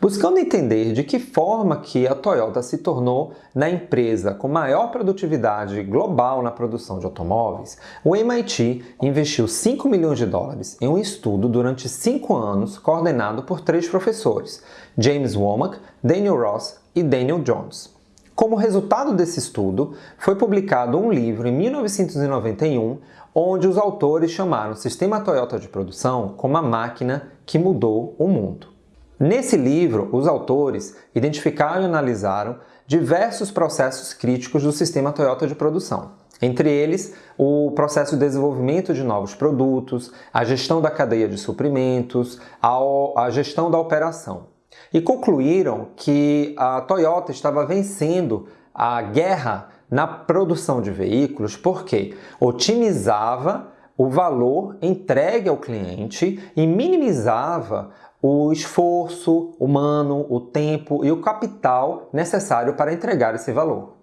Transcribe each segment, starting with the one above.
Buscando entender de que forma que a Toyota se tornou na empresa com maior produtividade global na produção de automóveis, o MIT investiu 5 milhões de dólares em um estudo durante 5 anos coordenado por três professores, James Womack, Daniel Ross e Daniel Jones. Como resultado desse estudo, foi publicado um livro em 1991 onde os autores chamaram o sistema Toyota de produção como a máquina que mudou o mundo. Nesse livro, os autores identificaram e analisaram diversos processos críticos do sistema Toyota de produção. Entre eles, o processo de desenvolvimento de novos produtos, a gestão da cadeia de suprimentos, a, gestão da operação. E concluíram que a Toyota estava vencendo a guerra na produção de veículos porque otimizava o valor entregue ao cliente e minimizava o esforço humano, o tempo e o capital necessário para entregar esse valor.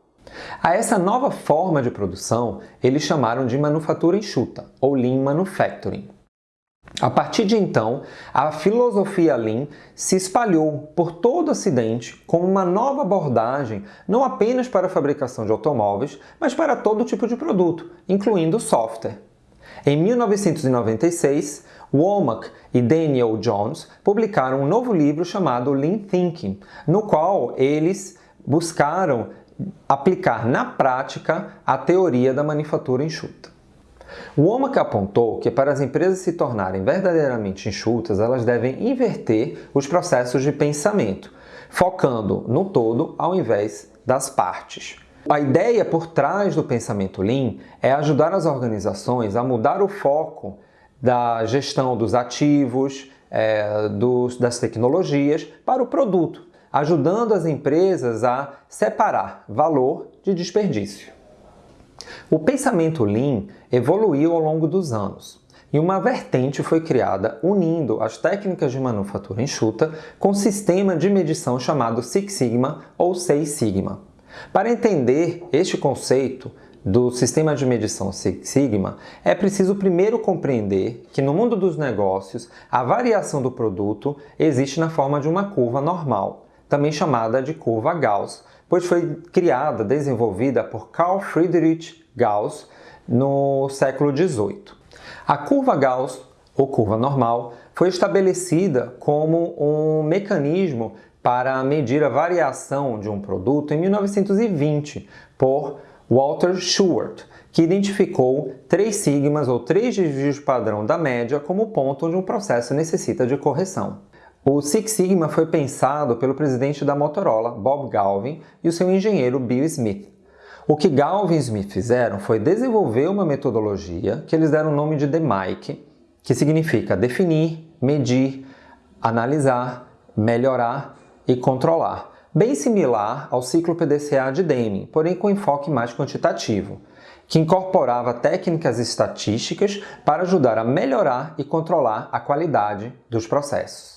A essa nova forma de produção, eles chamaram de manufatura enxuta, ou Lean Manufacturing. A partir de então, a filosofia Lean se espalhou por todo o Ocidente como uma nova abordagem não apenas para a fabricação de automóveis, mas para todo tipo de produto, incluindo software. Em 1996, Womack e Daniel Jones publicaram um novo livro chamado Lean Thinking, no qual eles buscaram aplicar na prática a teoria da manufatura enxuta. Womack apontou que para as empresas se tornarem verdadeiramente enxutas, elas devem inverter os processos de pensamento, focando no todo ao invés das partes. A ideia por trás do pensamento Lean é ajudar as organizações a mudar o foco da gestão dos ativos, é, dos, das tecnologias para o produto, ajudando as empresas a separar valor de desperdício. O pensamento Lean evoluiu ao longo dos anos e uma vertente foi criada unindo as técnicas de manufatura enxuta com um sistema de medição chamado Six Sigma ou Seis Sigma. Para entender este conceito do sistema de medição Sigma, é preciso primeiro compreender que no mundo dos negócios a variação do produto existe na forma de uma curva normal, também chamada de curva Gauss, pois foi criada, desenvolvida por Carl Friedrich Gauss no século XVIII. A curva Gauss, ou curva normal, foi estabelecida como um mecanismo para medir a variação de um produto em 1920 por Walter Shewhart, que identificou três sigmas ou três desvios padrão da média como ponto onde um processo necessita de correção. O Six Sigma foi pensado pelo presidente da Motorola, Bob Galvin, e o seu engenheiro Bill Smith. O que Galvin e Smith fizeram foi desenvolver uma metodologia que eles deram o nome de DMAIC, que significa definir, medir, analisar, melhorar e controlar, bem similar ao ciclo PDCA de Deming, porém com enfoque mais quantitativo, que incorporava técnicas estatísticas para ajudar a melhorar e controlar a qualidade dos processos.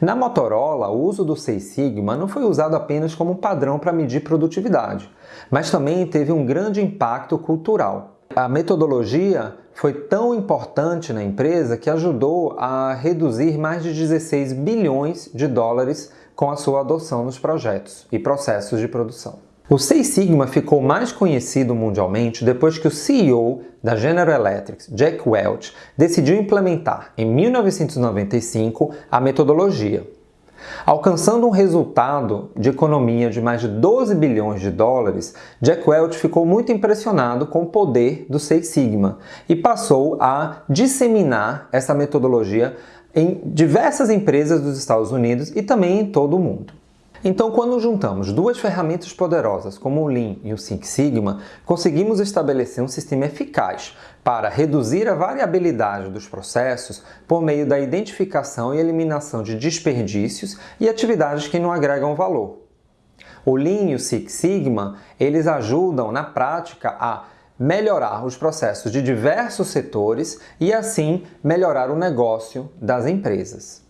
Na Motorola, o uso do Seis Sigma não foi usado apenas como padrão para medir produtividade, mas também teve um grande impacto cultural. A metodologia foi tão importante na empresa que ajudou a reduzir mais de 16 bilhões de dólares com a sua adoção nos projetos e processos de produção. O Six Sigma ficou mais conhecido mundialmente depois que o CEO da General Electric, Jack Welch, decidiu implementar, em 1995, a metodologia, Alcançando um resultado de economia de mais de 12 bilhões de dólares, Jack Welch ficou muito impressionado com o poder do Six Sigma e passou a disseminar essa metodologia em diversas empresas dos Estados Unidos e também em todo o mundo. Então, quando juntamos duas ferramentas poderosas como o Lean e o Six Sigma, conseguimos estabelecer um sistema eficaz para reduzir a variabilidade dos processos por meio da identificação e eliminação de desperdícios e atividades que não agregam valor. O Lean e o Six Sigma, eles ajudam na prática a melhorar os processos de diversos setores e assim melhorar o negócio das empresas.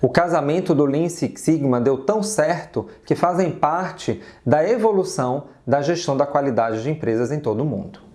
O casamento do Lean Six Sigma deu tão certo que fazem parte da evolução da gestão da qualidade de empresas em todo o mundo.